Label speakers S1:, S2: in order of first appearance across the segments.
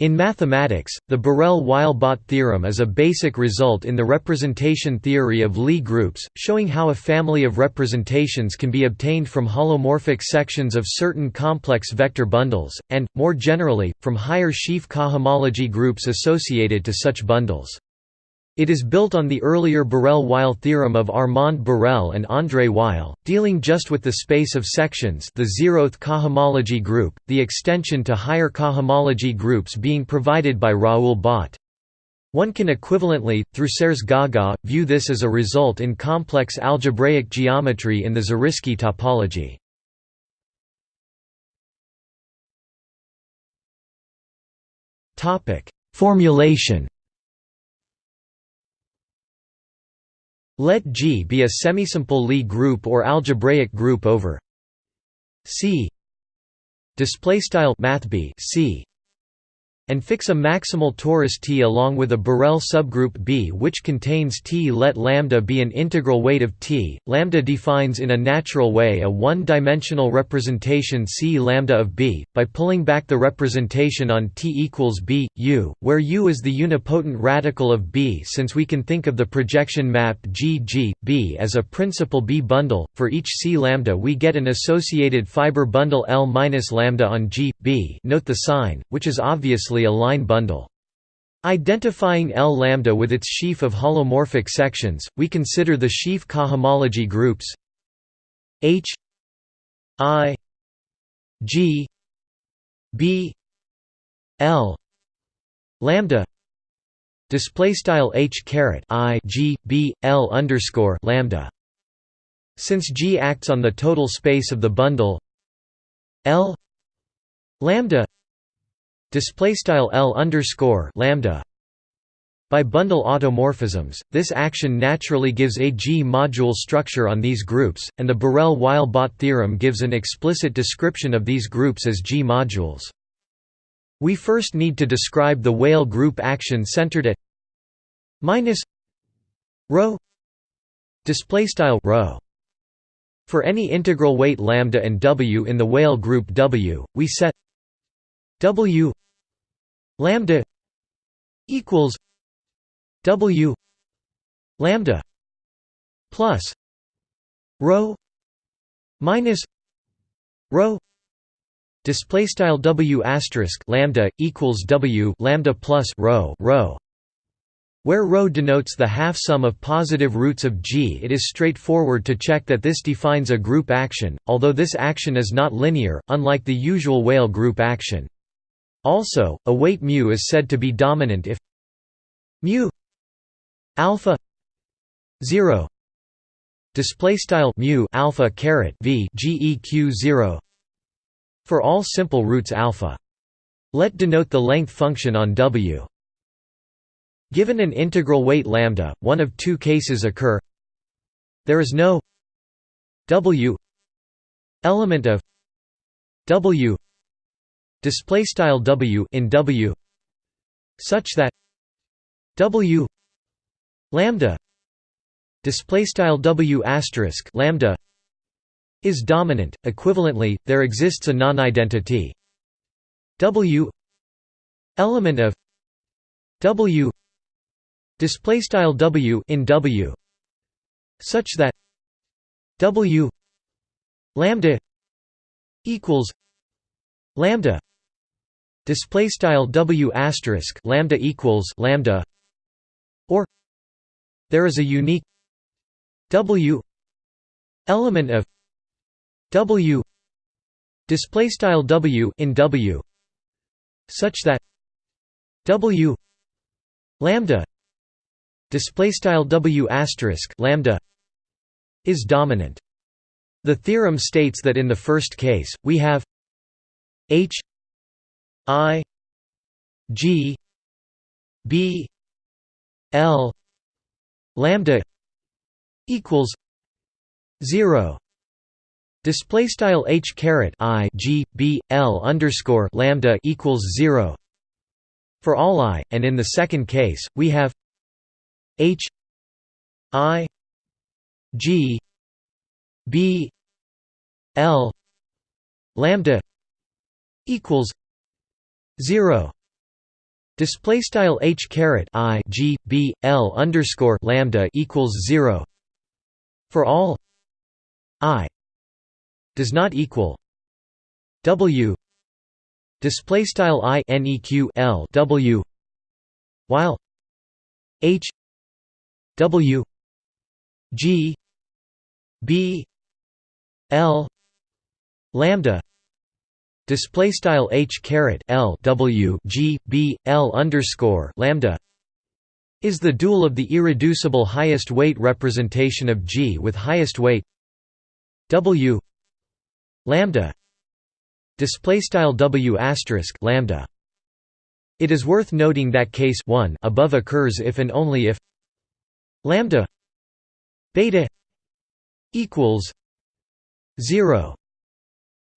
S1: In mathematics, the Borel-Weil-Bott theorem is a basic result in the representation theory of Lie groups, showing how a family of representations can be obtained from holomorphic sections of certain complex vector bundles, and, more generally, from higher sheaf cohomology groups associated to such bundles. It is built on the earlier Borel-Weil theorem of Armand Borel and André Weil, dealing just with the space of sections the zeroth cohomology group, the extension to higher cohomology groups being provided by Raoul Bott. One can equivalently, through Serre-Gaga, view this as a result in complex algebraic geometry in the Zariski topology. Formulation Let G be a semisimple Lie group or algebraic group over C display style math C and fix a maximal torus T along with a Borel subgroup B which contains T. Let lambda be an integral weight of T. Lambda defines in a natural way a one-dimensional representation C lambda of B by pulling back the representation on T equals B U, where U is the unipotent radical of B since we can think of the projection map G G B as a principal B bundle. For each C lambda we get an associated fiber bundle L minus lambda on G B. Note the sign, which is obviously a line bundle. Identifying L lambda with its sheaf of holomorphic sections, we consider the sheaf cohomology groups H I G B L lambda display style H caret I G B L underscore lambda since G acts on the total space of the bundle L lambda display style L underscore lambda by bundle automorphisms, this action naturally gives a G-module structure on these groups, and the Borel-Weil-Bott theorem gives an explicit description of these groups as G-modules. We first need to describe the Weyl group action centered at minus rho display style rho. For any integral weight lambda and W in the Weyl group W, we set W lambda equals w lambda plus rho minus rho display style w asterisk lambda equals w lambda plus rho rho where ρ denotes the half sum of positive roots of G it is straightforward to check that this defines a group action, although this action is not linear, unlike the usual Weyl group action. Also, a weight mu is said to be dominant if mu alpha 0 display style mu alpha caret v geq 0 for all simple roots alpha. Let denote the length function on W. Given an integral weight lambda, one of two cases occur. There is no W element of W display style w in w such that w lambda display style w asterisk lambda is dominant. Equivalently there exists a non-identity. W element of w display style w in w such that w lambda equals lambda display style w asterisk lambda equals lambda. Or there is a unique w element of w. Display style w in w such that w lambda display style w asterisk lambda is dominant. The theorem states that in the first case we have h I G B L lambda equals zero. Display style h caret i g b l underscore lambda equals zero. For all i and in the second case we have h i g b l lambda equals 0 Display style h caret i g b l underscore lambda equals zero. For all i does not equal w. Display style i neq l w. While h w g b l lambda display style h caret l w g b l underscore lambda is the dual of the irreducible highest weight representation of g with highest weight w lambda. Display style w asterisk lambda. It is worth noting that case 1 above occurs if and only if lambda beta equals 0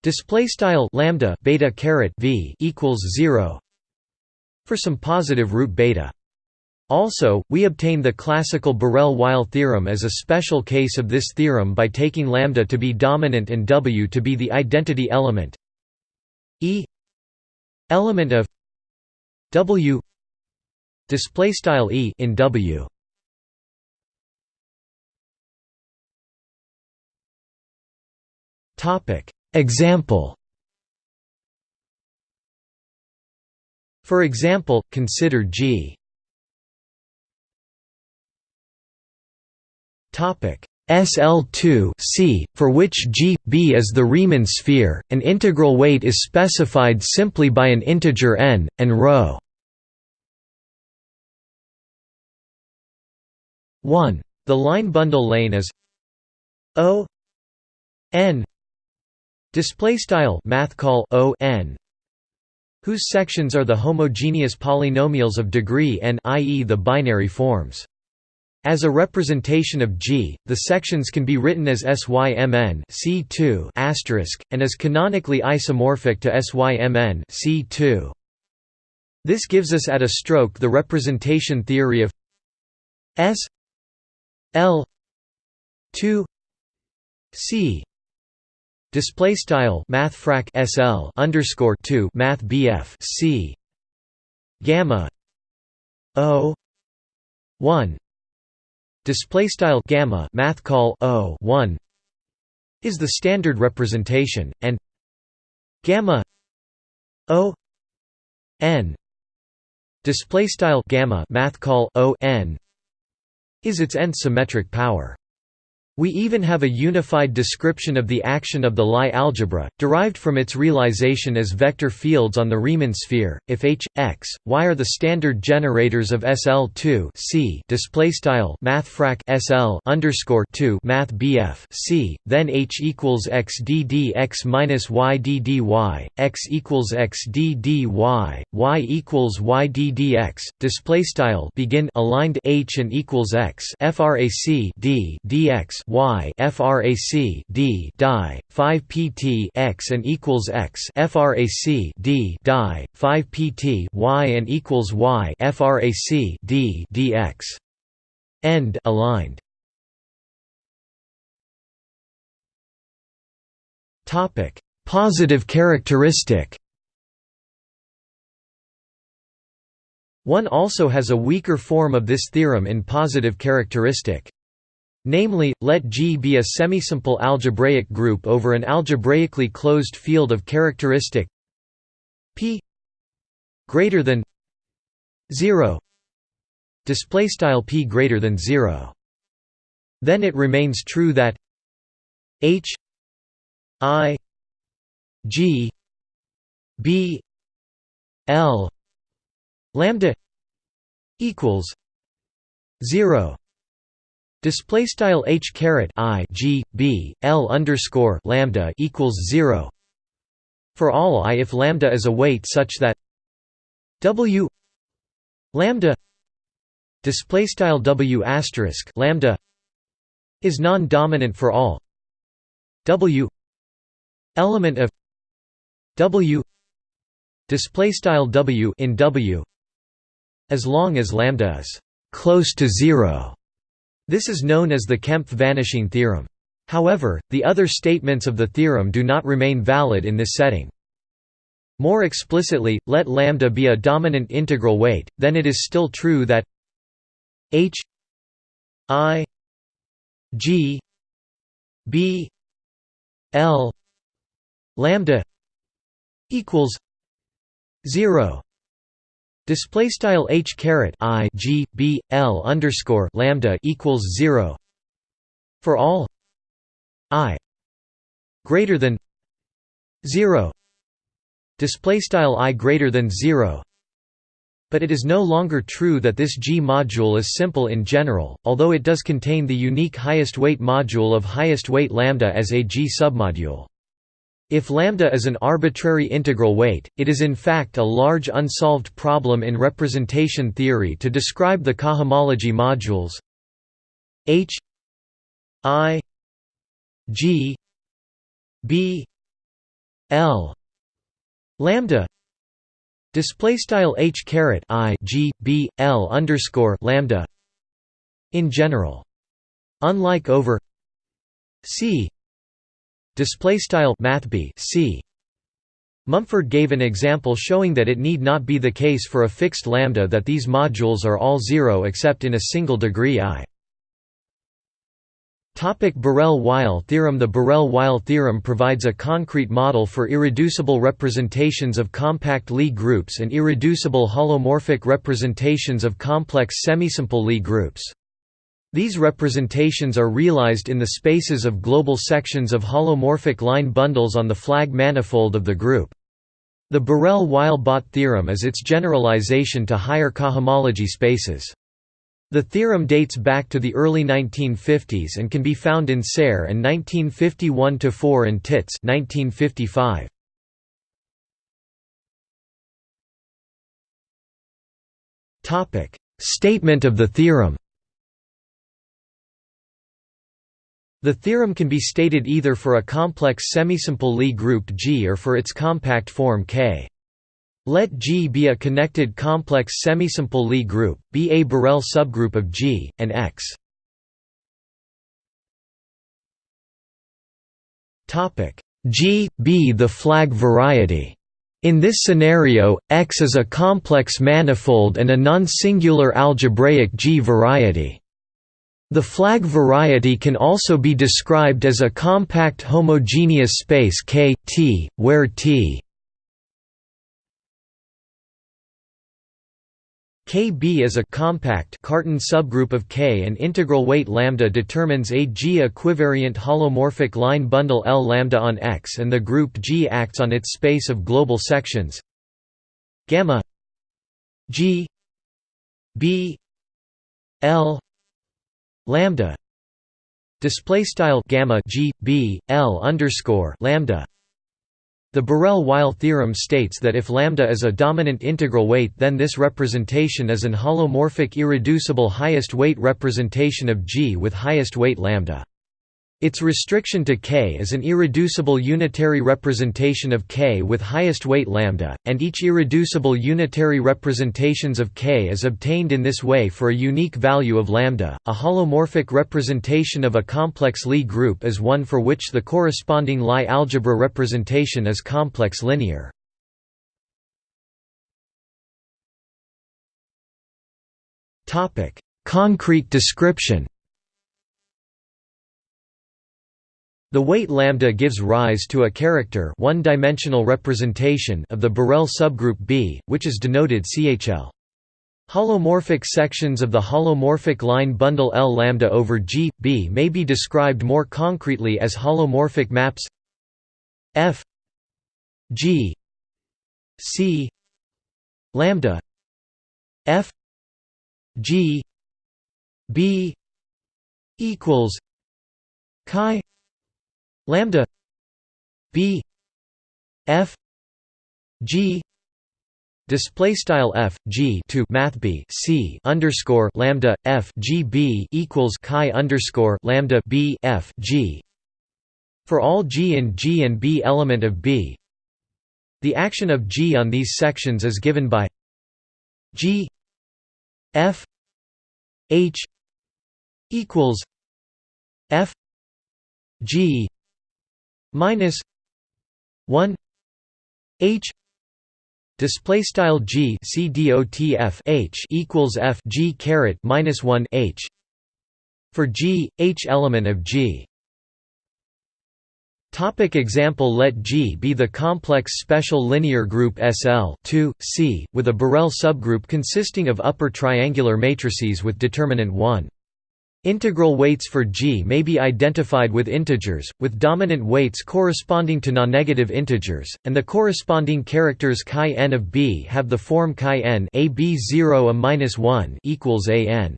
S1: Display style lambda beta caret v equals zero for some positive root beta. Also, we obtain the classical Borel-Weil theorem as a special case of this theorem by taking lambda to be dominant and w to be the identity element e element of w display style e in w. Topic Example. For example, consider G. SL2 C, for which G, B is the Riemann sphere, an integral weight is specified simply by an integer n, and ρ 1. The line bundle lane is O n Display style math call O n whose sections are the homogeneous polynomials of degree n i.e. the binary forms. As a representation of G, the sections can be written as SYMN C2 and as canonically isomorphic to SYMN C2. This gives us at a stroke the representation theory of S L 2 C Display style math frac SL underscore two Math BF C Gamma O one Display style gamma Math call O one is the standard representation, and gamma O n display style gamma Math call O n is its nth symmetric power. We even have a unified description of the action of the Lie algebra, derived from its realization as vector fields on the Riemann sphere. If H, X, Y are the standard generators of SL2 C display style mathfrak SL underscore 2 Math BF C, then H equals X D D X minus Y D D Y, X equals X D D Y, Y equals Y D D X. Display style begin aligned H and equals X frac D dx y frac d die 5 pt x and equals x frac d die 5 pt y and equals y frac d dx end aligned. Topic. Positive characteristic. One also has a weaker form of this theorem in positive characteristic. Namely, let G be a semisimple algebraic group over an algebraically closed field of characteristic p greater than 0 display style p greater than 0 then it remains true that h i g b l lambda equals 0 Display style h caret i g b l underscore lambda equals zero. For all i if lambda is a weight such that w lambda display style w asterisk lambda is non-dominant for all w element of w display style w in w as long as lambda is close to zero this is known as the Kempf vanishing theorem. However, the other statements of the theorem do not remain valid in this setting. More explicitly, let lambda be a dominant integral weight, then it is still true that h i g b l lambda equals 0 display style h caret i g b l underscore lambda equals 0 for all i greater than 0 display style i greater than 0 but it is no longer true that this G module is simple in general, although it does contain the unique highest weight module of highest weight lambda as a G submodule. If lambda is an arbitrary integral weight, it is in fact a large unsolved problem in representation theory to describe the cohomology modules H I G B L lambda Display style h caret i g b l underscore lambda. In general, unlike over c display style math b c. Mumford gave an example showing that it need not be the case for a fixed lambda that these modules are all zero except in a single degree i. Topic Borel-Weil theorem The Borel-Weil theorem provides a concrete model for irreducible representations of compact Lie groups and irreducible holomorphic representations of complex semisimple Lie groups. These representations are realized in the spaces of global sections of holomorphic line bundles on the flag manifold of the group. The Borel-Weil-Bott theorem is its generalization to higher cohomology spaces. The theorem dates back to the early 1950s and can be found in Serre and 1951-4 and Tits 1955. Statement of the theorem The theorem can be stated either for a complex semisimple Lie group G or for its compact form K. Let G be a connected complex semisimple Lie group, be a Borel subgroup of G, and X. G, B the flag variety. In this scenario, X is a complex manifold and a non-singular algebraic G variety. The flag variety can also be described as a compact homogeneous space K, T, where T Kb is a compact Cartan subgroup of K. And integral weight lambda determines a G equivariant holomorphic line bundle L lambda on X and the group G acts on its space of global sections. Gamma G B L lambda display style gamma G B L underscore lambda the Borel-Weil theorem states that if lambda is a dominant integral weight then this representation is an holomorphic irreducible highest weight representation of G with highest weight lambda. Its restriction to K is an irreducible unitary representation of K with highest weight lambda, and each irreducible unitary representations of K is obtained in this way for a unique value of lambda. A holomorphic representation of a complex Lie group is one for which the corresponding Lie algebra representation is complex linear. Topic: Concrete description The weight lambda gives rise to a character one-dimensional representation of the Borel subgroup B, which is denoted CHL. Holomorphic sections of the holomorphic line bundle L lambda over G B may be described more concretely as holomorphic maps F G C lambda F G B equals chi lambda b f g display style f g to math b c underscore lambda f g b equals chi underscore lambda b f g. For all g and g and b element of b the action of g on these sections is given by g f h equals f g minus 1 h Display style g c dot f h equals f g caret minus one h for g h element of g. Topic example Let G be the complex special linear group SL 2, C, with a Borel subgroup consisting of upper triangular matrices with determinant 1. Integral weights for G may be identified with integers, with dominant weights corresponding to non-negative integers, and the corresponding characters chi n of B have the form chi n a b 0 a minus 1 equals a n.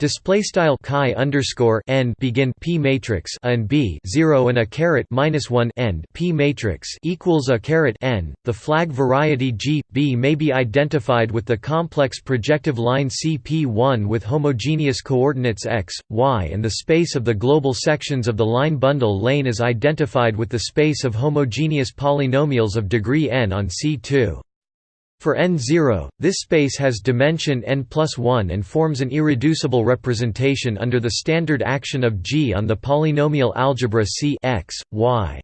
S1: Display style chi underscore n begin p matrix and b zero and a caret minus one end p matrix equals a caret n. The flag variety G B may be identified with the complex projective line CP1 with homogeneous coordinates x, y, and the space of the global sections of the line bundle lane is identified with the space of homogeneous polynomials of degree n on C2. For n0, this space has dimension n plus 1 and forms an irreducible representation under the standard action of G on the polynomial algebra C x, y.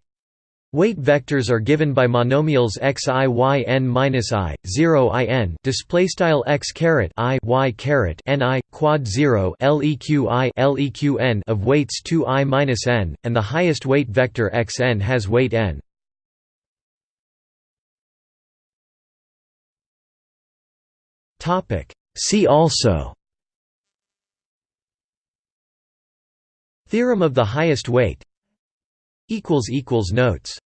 S1: Weight vectors are given by monomials x i y n minus i 0 i n display style x caret i y caret n i quad 0 leq i leq n of weights 2 i minus n, and the highest weight vector x n has weight n. See also Theorem of the highest weight Notes